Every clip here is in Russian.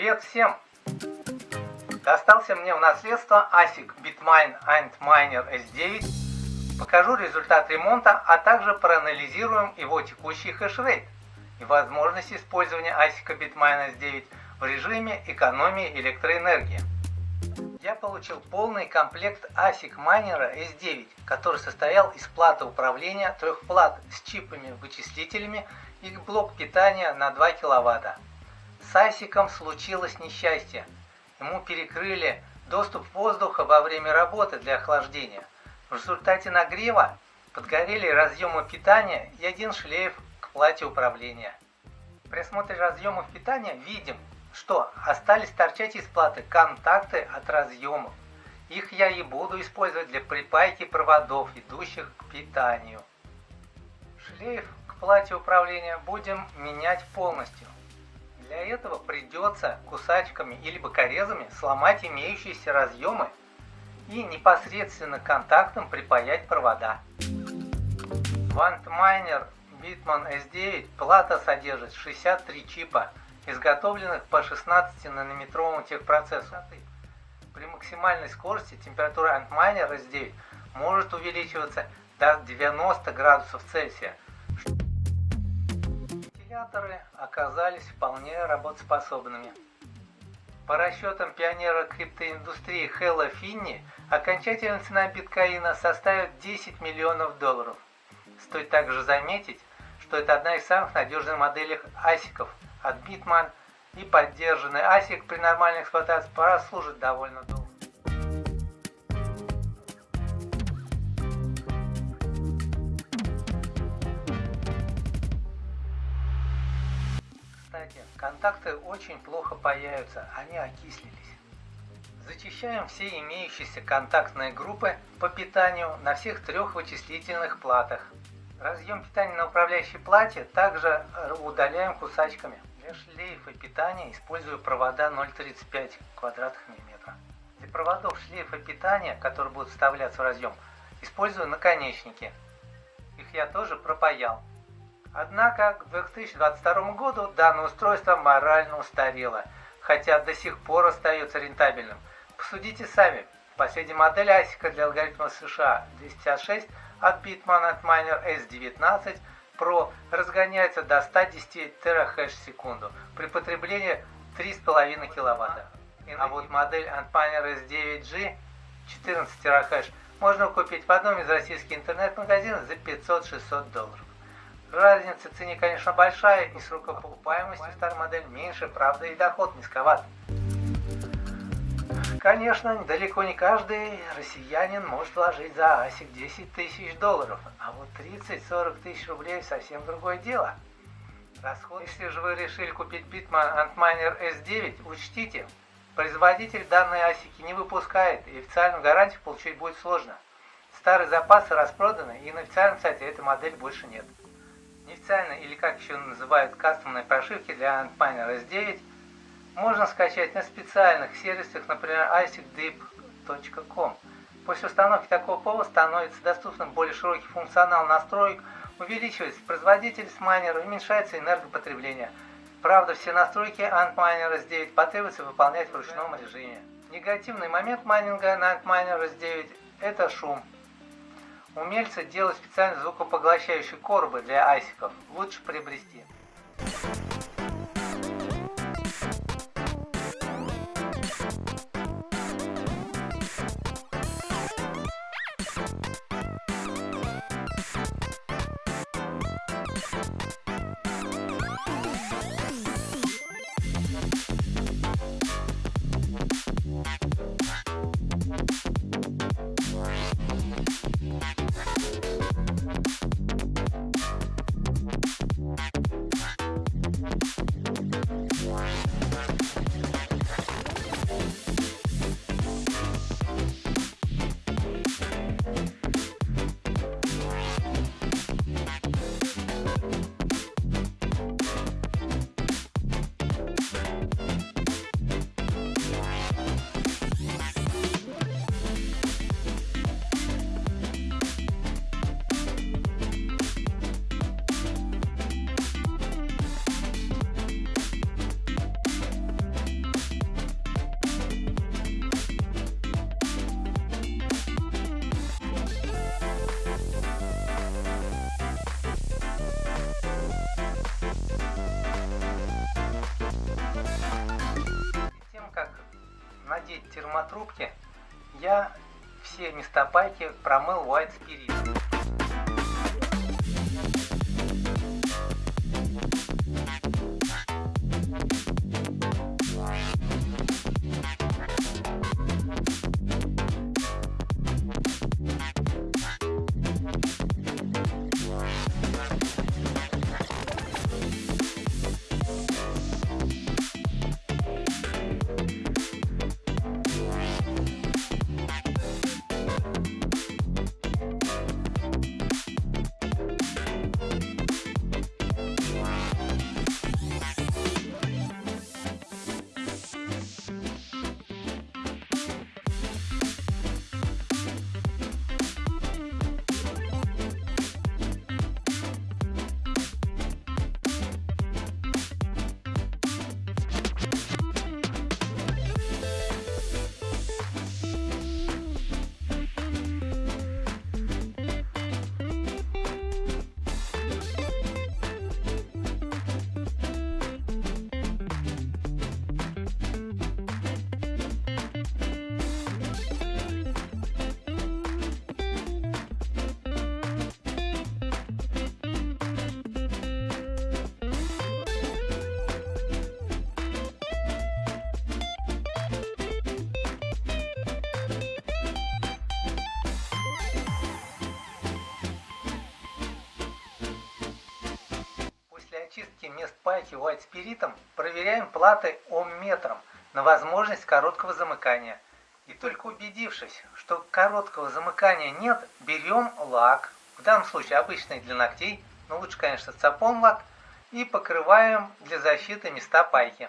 Привет всем! Достался мне в наследство ASIC Bitmine Antminer S9. Покажу результат ремонта, а также проанализируем его текущий хешрейт и возможность использования ASIC Bitmine S9 в режиме экономии электроэнергии. Я получил полный комплект ASIC Miner S9, который состоял из платы управления трех плат с чипами, вычислителями и блок питания на 2 кВт. С ASIC случилось несчастье. Ему перекрыли доступ воздуха во время работы для охлаждения. В результате нагрева подгорели разъемы питания и один шлейф к плате управления. При осмотре разъемов питания видим, что остались торчать из платы контакты от разъемов. Их я и буду использовать для припайки проводов, идущих к питанию. Шлейф к плате управления будем менять полностью. Для этого придется кусачками или бокорезами сломать имеющиеся разъемы и непосредственно контактом припаять провода. В Antminer Bitman S9 плата содержит 63 чипа, изготовленных по 16-нанометровому техпроцессу. При максимальной скорости температура Antminer S9 может увеличиваться до 90 градусов Цельсия, Вентиляторы оказались вполне работоспособными. По расчетам пионера криптоиндустрии Хэлла Финни, окончательная цена биткоина составит 10 миллионов долларов. Стоит также заметить, что это одна из самых надежных моделей асиков от Bitman и поддержанный асик при нормальной эксплуатации прослужит довольно долго. Контакты очень плохо появятся, они окислились. Зачищаем все имеющиеся контактные группы по питанию на всех трех вычислительных платах. Разъем питания на управляющей плате также удаляем кусачками. Для шлейфа питания использую провода 0,35 квадратных миллиметра. Для проводов шлейфа питания, которые будут вставляться в разъем, использую наконечники. Их я тоже пропаял. Однако к 2022 году данное устройство морально устарело, хотя до сих пор остается рентабельным. Посудите сами. Последняя модель ASIC для алгоритма США 256 от Bitman Antminer S19 Pro разгоняется до 110 терахеш в секунду при потреблении 3,5 кВт. А вот модель Antminer S9G 14 терахеш можно купить в одном из российских интернет-магазинов за 500-600 долларов. Разница в цене, конечно, большая, и срок окупаемости старой модели меньше, правда, и доход низковат. Конечно, далеко не каждый россиянин может вложить за ASIC 10 тысяч долларов, а вот 30-40 тысяч рублей совсем другое дело. Расход. Если же вы решили купить Bitman Antminer S9, учтите, производитель данной ASIC не выпускает, и официальную гарантию получить будет сложно. Старые запасы распроданы, и на официальном сайте этой модели больше нет. Неофициально, или как еще называют кастомные прошивки для Antminer S9, можно скачать на специальных сервисах, например, icdip.com. После установки такого пола становится доступным более широкий функционал настроек, увеличивается производительность майнера, уменьшается энергопотребление. Правда, все настройки Antminer S9 потребуется выполнять в ручном режиме. Негативный момент майнинга на Antminer S9 – это шум. Умельцы делают специальные звукопоглощающие коробы для айсиков. Лучше приобрести. Термотрубке я все места пайки промыл White Spirit. Мест пайки White спиритом проверяем платы омметром на возможность короткого замыкания. И только убедившись, что короткого замыкания нет, берем лак, в данном случае обычный для ногтей, но лучше, конечно, цапон лак, и покрываем для защиты места пайки.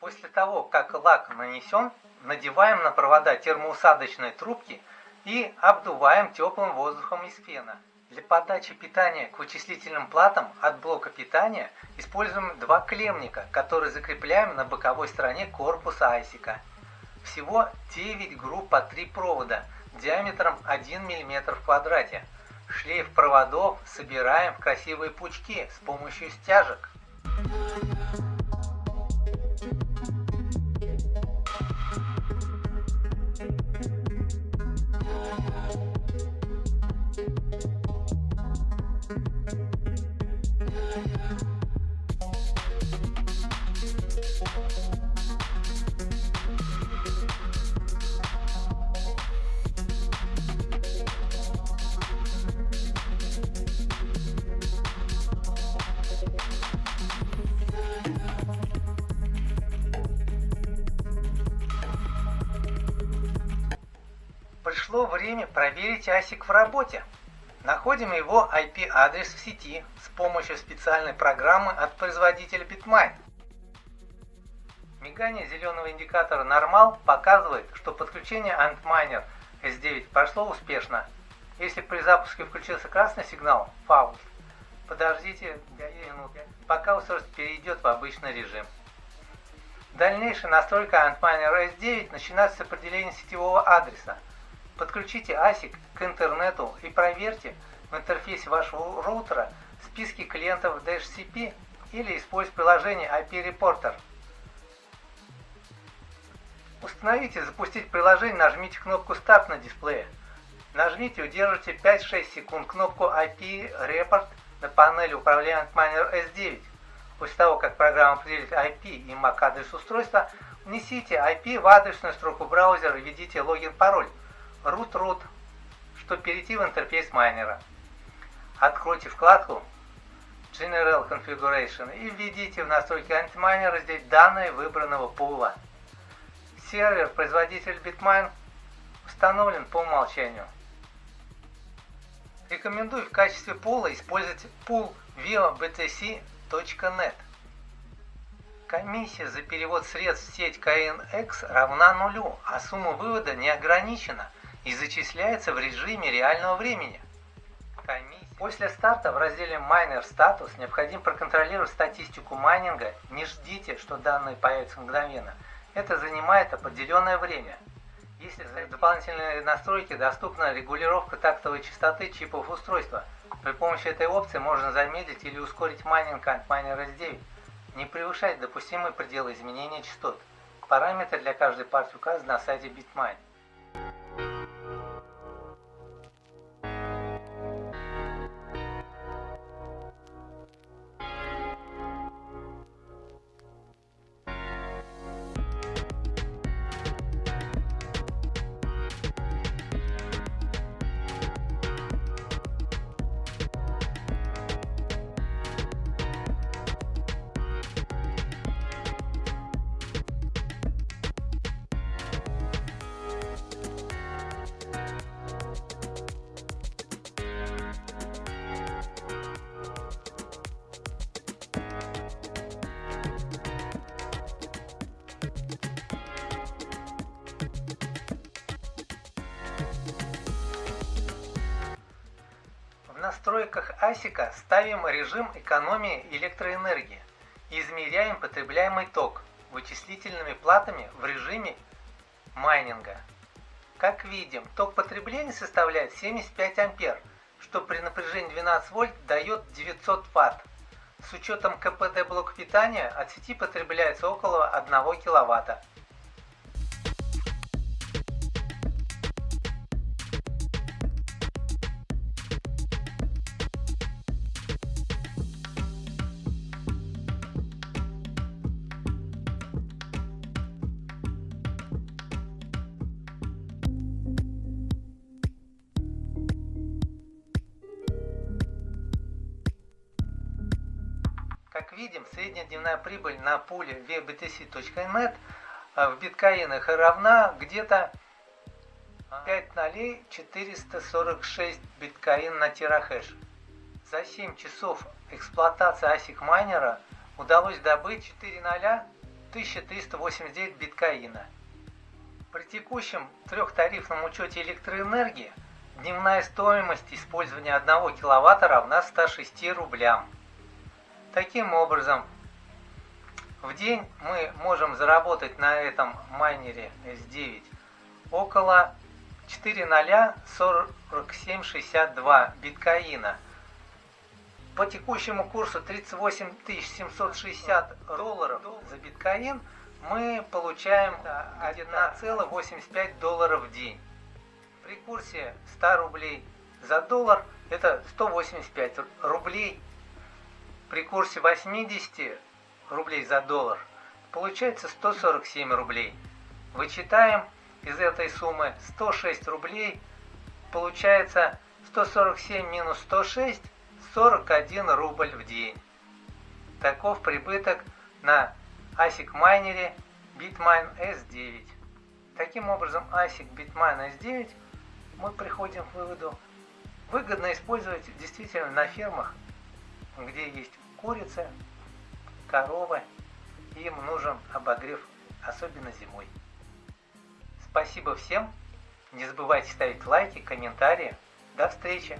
После того, как лак нанесен, надеваем на провода термоусадочной трубки и обдуваем теплым воздухом из фена. Для подачи питания к вычислительным платам от блока питания используем два клемника, которые закрепляем на боковой стороне корпуса айсика. Всего 9 групп по 3 провода диаметром 1 мм в квадрате. Шлейф проводов собираем в красивые пучки с помощью стяжек. Пришло время проверить ASIC в работе. Находим его IP-адрес в сети с помощью специальной программы от производителя Bitmine. Мигание зеленого индикатора Normal показывает, что подключение Antminer S9 прошло успешно. Если при запуске включился красный сигнал Fault, подождите 5 минут, пока устройство перейдет в обычный режим. Дальнейшая настройка Antminer S9 начинается с определения сетевого адреса. Подключите ASIC к интернету и проверьте в интерфейсе вашего роутера списки клиентов DHCP или используйте приложение IP Reporter. Установите запустить приложение, нажмите кнопку Start на дисплее. Нажмите и удержите 5-6 секунд кнопку IP Report на панели управления Antminer S9. После того, как программа определит IP и MAC адрес устройства, внесите IP в адресную строку браузера и введите логин-пароль root-root, чтобы перейти в интерфейс майнера. Откройте вкладку General Configuration и введите в настройки антимайнера здесь данные выбранного пула. Сервер производитель Bitmine установлен по умолчанию. Рекомендую в качестве пула использовать пул viobtc.net. Комиссия за перевод средств в сеть KNX равна нулю, а сумма вывода не ограничена и зачисляется в режиме реального времени. После старта в разделе Miner Status необходимо проконтролировать статистику майнинга. Не ждите, что данные появятся мгновенно. Это занимает определенное время. Если за дополнительные настройки доступна регулировка тактовой частоты чипов устройства. При помощи этой опции можно замедлить или ускорить майнинг от Miner S9. Не превышать допустимые пределы изменения частот. Параметры для каждой партии указаны на сайте Bitmine. Настройках ASIC ставим режим экономии электроэнергии и измеряем потребляемый ток вычислительными платами в режиме майнинга. Как видим, ток потребления составляет 75 ампер, что при напряжении 12 вольт дает 900 ватт. С учетом КПД блока питания от сети потребляется около 1 киловатта. Как видим, средняя дневная прибыль на пуле vbtc.net а, в биткоинах равна где-то 5 нолей 446 биткоин на терахэш. За 7 часов эксплуатации ASIC майнера удалось добыть 4 ноля 1389 биткоина. При текущем трехтарифном учете электроэнергии дневная стоимость использования 1 киловатта равна 106 рублям. Таким образом, в день мы можем заработать на этом майнере S9 около 4,04762 биткоина. По текущему курсу 38 760 долларов за биткоин мы получаем 1,85 долларов в день. При курсе 100 рублей за доллар это 185 рублей при курсе 80 рублей за доллар получается 147 рублей. Вычитаем из этой суммы 106 рублей, получается 147 минус 106, 41 рубль в день. Таков прибыток на ASIC майнере Bitmine S9. Таким образом, ASIC Bitmine S9 мы приходим к выводу, выгодно использовать действительно на фермах где есть курица, коровы, им нужен обогрев, особенно зимой. Спасибо всем, не забывайте ставить лайки, комментарии. До встречи!